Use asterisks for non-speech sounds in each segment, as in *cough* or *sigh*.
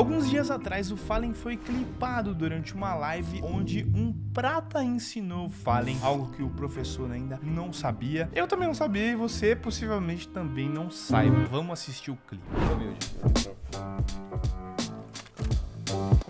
Alguns dias atrás, o Fallen foi clipado durante uma live onde um prata ensinou o Fallen algo que o professor ainda não sabia. Eu também não sabia e você possivelmente também não saiba. Vamos assistir o clipe.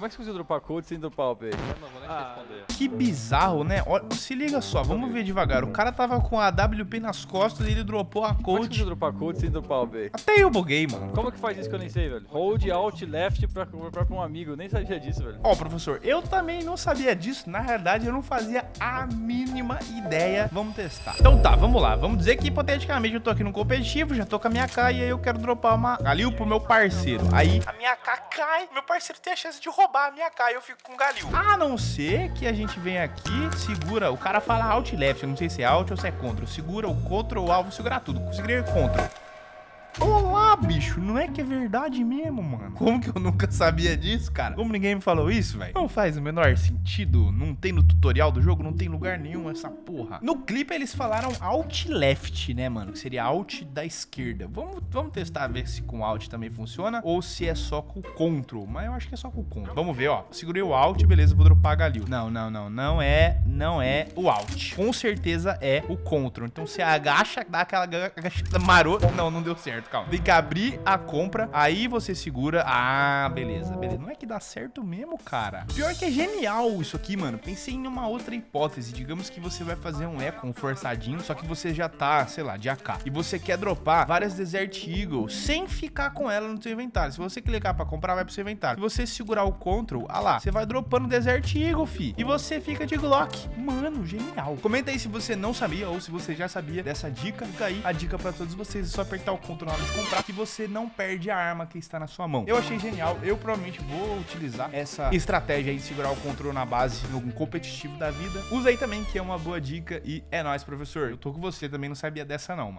Como é que você conseguiu dropar code sem dropar o update? Eu não vou nem Ah, responder. Que bizarro, né? Olha, se liga só, vamos ver devagar. O cara tava com a WP nas costas e ele dropou a Como é que você code. conseguiu dropar code sem dropar o update? Até eu buguei, mano. Como que faz isso que eu nem sei, velho? Hold, Alt, Left pra comprar pra um amigo. Eu nem sabia disso, velho. Ó, professor, eu também não sabia disso. Na realidade, eu não fazia a mínima ideia. Vamos testar. Então tá, vamos lá. Vamos dizer que hipoteticamente eu tô aqui no competitivo, já tô com a minha K e aí eu quero dropar uma Galil pro meu parceiro. Aí a minha K cai, meu parceiro tem a chance de roubar a minha K e eu fico com o Galil. A não ser que a gente venha aqui, segura, o cara fala Alt e Left, eu não sei se é Alt ou se é Ctrl. Segura o Ctrl, o alvo, segurar tudo. Segurei o Ctrl. Olá, bicho, não é que é verdade mesmo, mano? Como que eu nunca sabia disso, cara? Como ninguém me falou isso, velho? Não faz o menor sentido, não tem no tutorial do jogo, não tem lugar nenhum essa porra. No clipe eles falaram Alt Left, né, mano? Que seria Alt da esquerda. Vamos, vamos testar, ver se com Alt também funciona ou se é só com Ctrl. Mas eu acho que é só com Ctrl. Vamos ver, ó. Segurei o Alt, beleza, vou dropar a Galil. Não, não, não, não é, não é o Alt. Com certeza é o Ctrl. Então você agacha, dá aquela aga- agachada *laughs* marota. Não, não deu certo, calma. Tem que abrir a compra, aí você segura. Ah, beleza, beleza. Não é que dá certo mesmo, cara. Pior que é genial isso aqui, mano. Pensei em uma outra hipótese. Digamos que você vai fazer um eco, um forçadinho, só que você já tá, sei lá, de AK. E você quer dropar várias Desert Eagle sem ficar com ela no seu inventário. Se você clicar pra comprar, vai pro seu inventário. Se você segurar o Ctrl, ah lá, você vai dropando Desert Eagle, fi. E você fica de Glock. Mano, genial. Comenta aí se você não sabia ou se você já sabia dessa dica. Fica aí a dica pra todos vocês. É só apertar o Ctrl na hora de comprar que você não perde a arma que está na sua mão. Eu achei genial. Eu provavelmente vou utilizar essa estratégia aí de segurar o Ctrl na base no competitivo da vida. Usa aí também, que é uma boa dica. E é nóis, professor. Eu tô com você também, não sabia dessa não, mano.